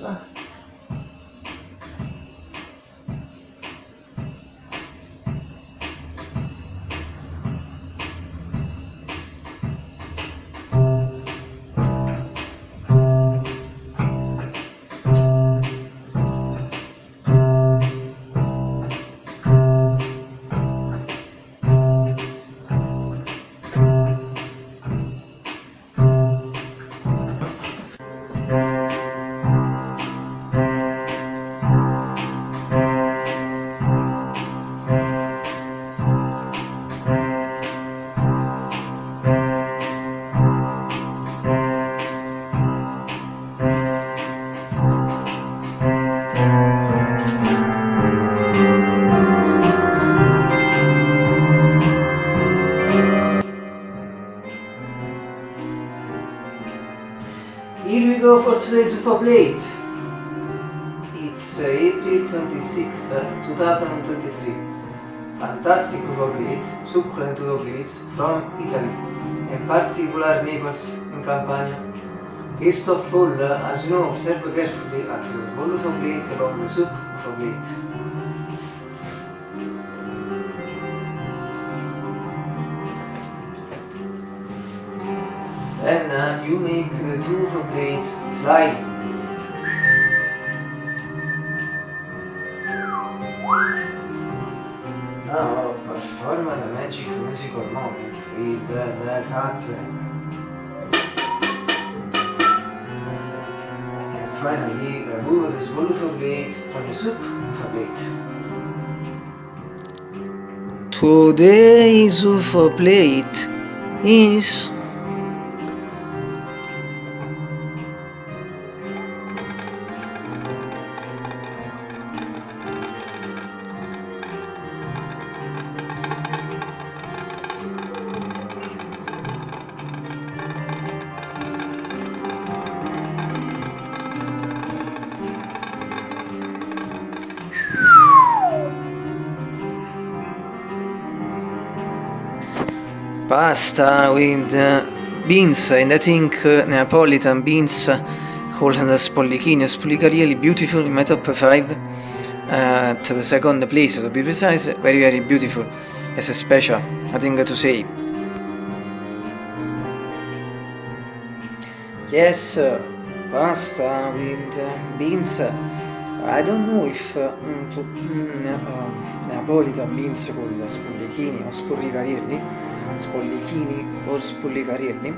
pasta. Go for today's UFO plate. It's uh, April 26, uh, 2023. Fantastic UFO plates, succulent UFO plates from Italy, in particular Naples in Campania. First of all, uh, as you know, observe carefully at the small UFO plate along the soup UFO plate. Then uh, you make the two plates fly. Now perform the magic musical moment with the. And finally remove small UFO plate from the soup plate. Today's UFO plate is pasta with uh, beans. And I think uh, Neapolitan beans uh, called spollichini spollicarielli beautiful in my top 5 uh, to the second place. To be precise very very beautiful. As a special nothing to say. Yes uh, pasta with uh, beans I don't know if uh, mm, to, mm, uh, Neapolitan beans called spollichini or spollicarielli spollichini or spollicarielli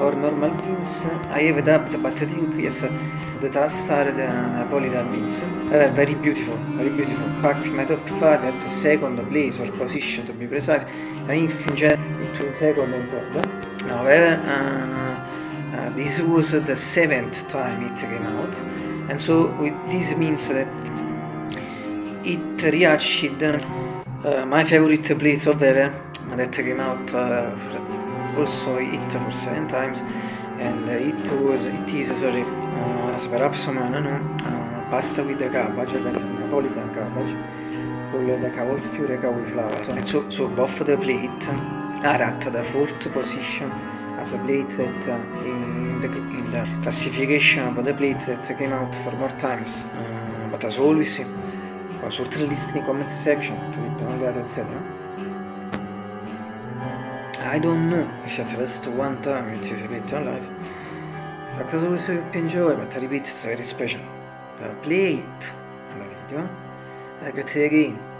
or normal beans I have dubbed but I think yes the taste are the Neapolitan beans uh, very beautiful very beautiful. Packed my top 5 at second place or position to be precise. I think in general between second and third. However uh, uh, this was the seventh time it came out. And so this means that it reached uh, my favorite plate of ever that came out uh, also it for seven times. And uh, it was it is sorry uh, perhaps some know uh, pasta with the cabbage like Napolitan cabbage with the cavolfiore cauliflower. And so, so both the plate are at the fourth position as a plate that uh, in, the, in the classification of the plate that came out for more times uh, but as always consult the list in comment section to all that etc I don't know if at least one time it is a bit on life but as always I hope you enjoy but I repeat it's very special. The plate and the video. I greet again